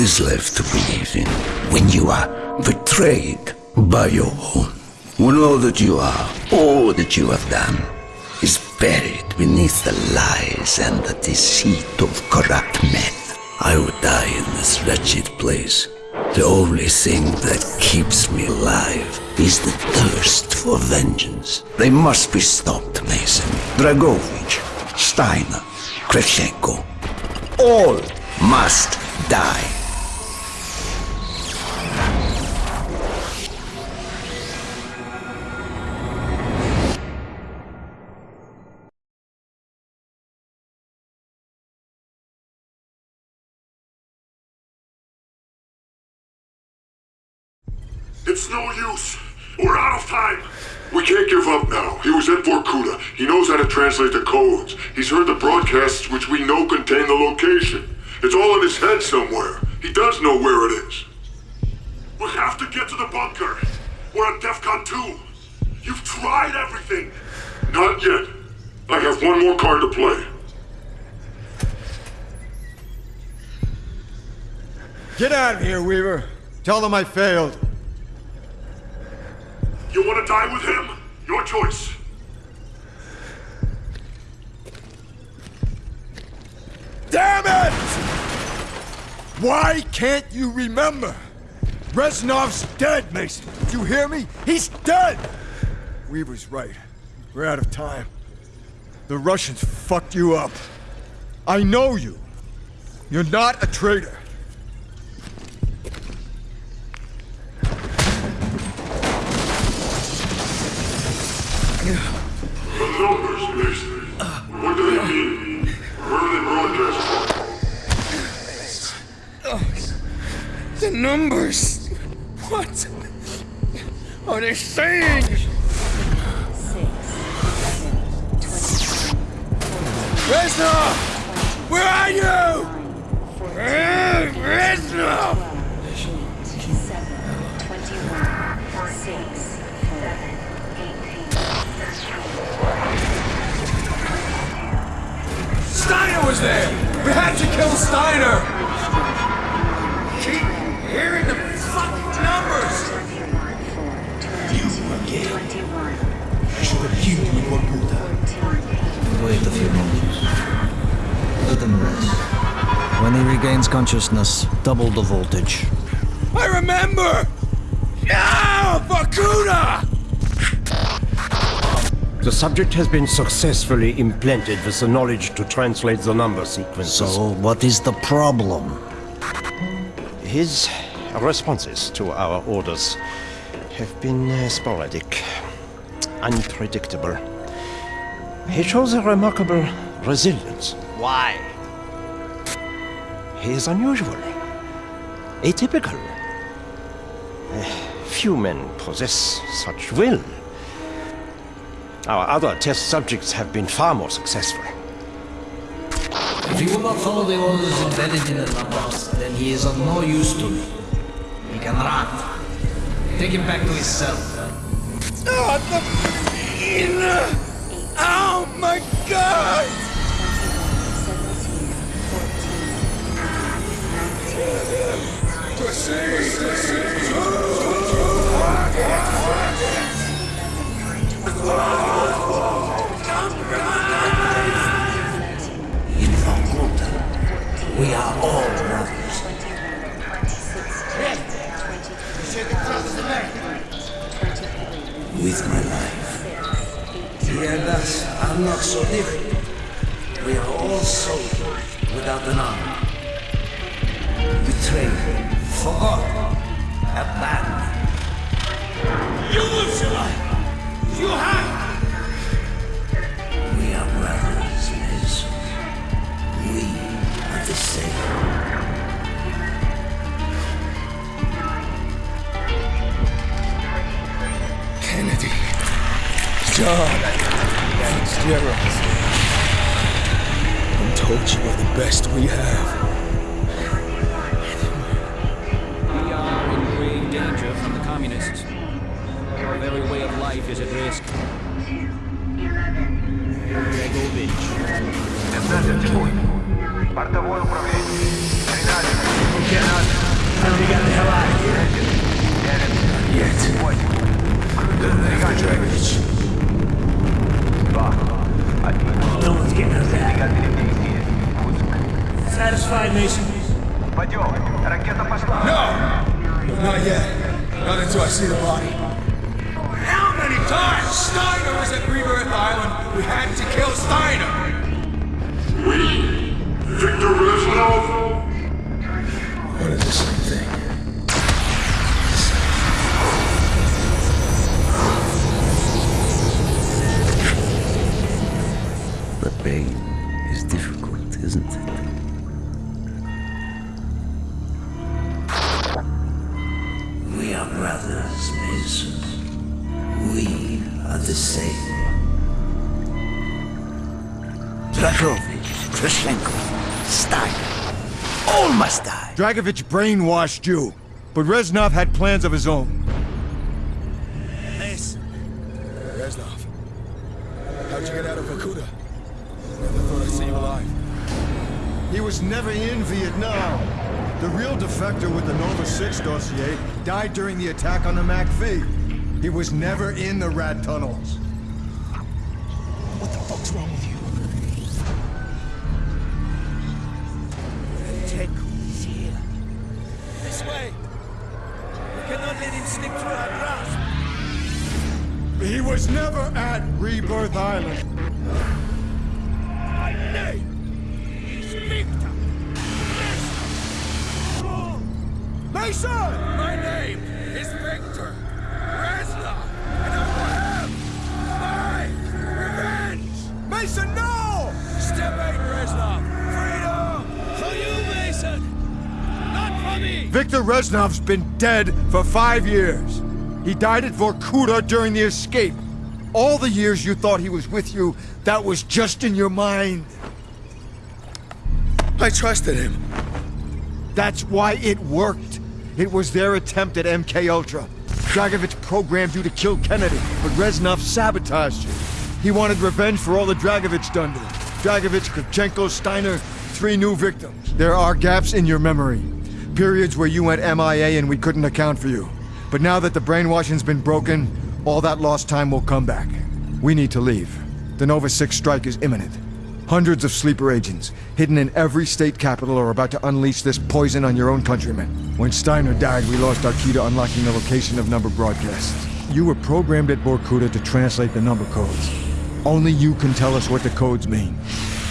Is left to believe in when you are betrayed by your own? When all that you are, all that you have done, is buried beneath the lies and the deceit of corrupt men. I would die in this wretched place. The only thing that keeps me alive is the thirst for vengeance. They must be stopped, Mason. Dragovich, Steiner, Kravchenko. All must die. It's no use. We're out of time. We can't give up now. He was at Vorkuta. He knows how to translate the codes. He's heard the broadcasts which we know contain the location. It's all in his head somewhere. He does know where it is. We have to get to the bunker. We're at DEFCON 2. You've tried everything. Not yet. I have one more card to play. Get out of here, Weaver. Tell them I failed. Die with him? Your choice. Damn it! Why can't you remember? Reznov's dead, Mason. Did you hear me? He's dead! Weaver's right. We're out of time. The Russians fucked you up. I know you. You're not a traitor. Numbers, Mason. What do they mean? Where are they broadcast from? The numbers! What are they saying? Reznov! Where are you? Eh, Reznov! Steiner was there! We had to kill Steiner! Keep hearing the fucking numbers! You again. I should have killed you in Vorkuta. Wait a few moments. Let him rest. When he regains consciousness, double the voltage. I remember! Yeah! The subject has been successfully implanted with the knowledge to translate the number sequences. So, what is the problem? His responses to our orders have been uh, sporadic, unpredictable. He shows a remarkable resilience. Why? He is unusual, atypical. Uh, few men possess such will. Our other test subjects have been far more successful. If he will not follow the orders embedded in the numbers, then he is of no use to me. He can run. Take him back to his cell. Oh, the... Oh my god! With my life. He and us are not so different. We are all soldiers without an arm. Betrayed, forgotten, abandoned. You will survive! You have... I'm told you are the best we have. We are in grave danger from the communists. Our very way of life is at risk. Dragovich. 15 секунд. Бортовое управление. Сигналено. Руки назад. Tell me you got the hell out of here. Not yet. They got Dragovich. No One's getting out of that. Satisfied, Mason? No! Not yet. Not until I see the body. How many times Steiner was at Rebirth Island? We had to kill Steiner! We? Victor Reznov? Pain is difficult, isn't it? We are brothers, Mason. We are the same. Petrovich, Kravchenko, Stein. All must die. Dragovich brainwashed you, but Reznov had plans of his own. Was never in Vietnam. The real defector with the Nova 6 dossier died during the attack on the MACV. He was never in the rat tunnels. What the fuck's wrong with you? Ted is here. This way. We cannot let him slip through our grasp. He was never at Rebirth Island. Name is Mason! My name is Victor Reznov, and I will have my revenge. Mason, no! Step eight, Reznov. Freedom for you, Mason. Not for me. Victor Reznov's been dead for five years. He died at Vorkuta during the escape. All the years you thought he was with you, that was just in your mind. I trusted him. That's why it worked. It was their attempt at MK Ultra. Dragovich programmed you to kill Kennedy, but Reznov sabotaged you. He wanted revenge for all the Dragovich done to him. Dragovich, Kravchenko, Steiner, three new victims. There are gaps in your memory. Periods where you went MIA and we couldn't account for you. But now that the brainwashing's been broken, all that lost time will come back. We need to leave. The Nova 6 strike is imminent. Hundreds of sleeper agents, hidden in every state capital, are about to unleash this poison on your own countrymen. When Steiner died, we lost our key to unlocking the location of number broadcasts. You were programmed at Vorkuta to translate the number codes. Only you can tell us what the codes mean.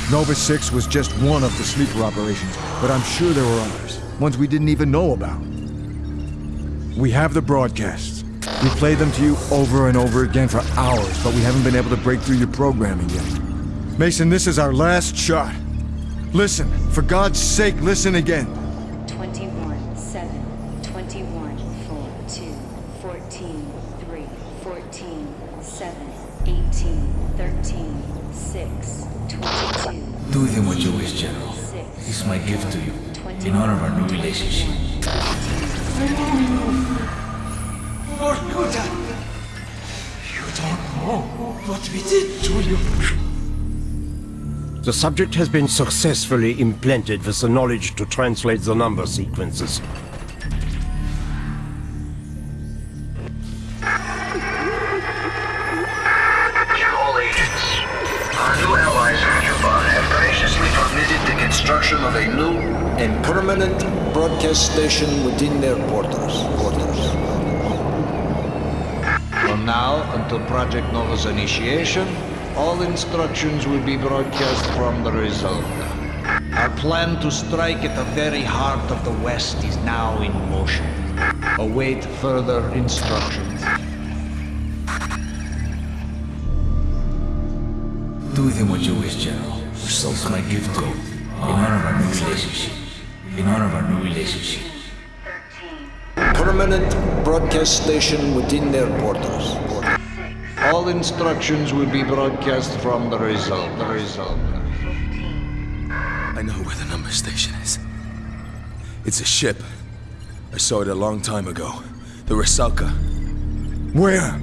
Nova 6 was just one of the sleeper operations, but I'm sure there were others. Ones we didn't even know about. We have the broadcasts. We played them to you over and over again for hours, but we haven't been able to break through your programming yet. Mason, this is our last shot. Listen, for God's sake, listen again. 21, 7, 21, 4, 2, 14, 3, 14, 7, 18, 13, 6, 22, Do with him what you wish, General. 6, This is my gift to you, in honor of our new relationship. Vorkuta! You don't know what we did to you. The subject has been successfully implanted with the knowledge to translate the number sequences. Construction of a new and permanent broadcast station within their borders. borders. From now until Project Nova's initiation, all instructions will be broadcast from the Rusalka. Our plan to strike at the very heart of the West is now in motion. Await further instructions. Do with him what you wish, General. So it's my gift to you, in honor of our new relationship. In honor of our new relationship. Permanent broadcast station within their borders. All instructions will be broadcast from the Rusalka. The Rusalka. I know where the number station is. It's a ship. I saw it a long time ago. The Rusalka. Where?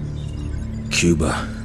Cuba.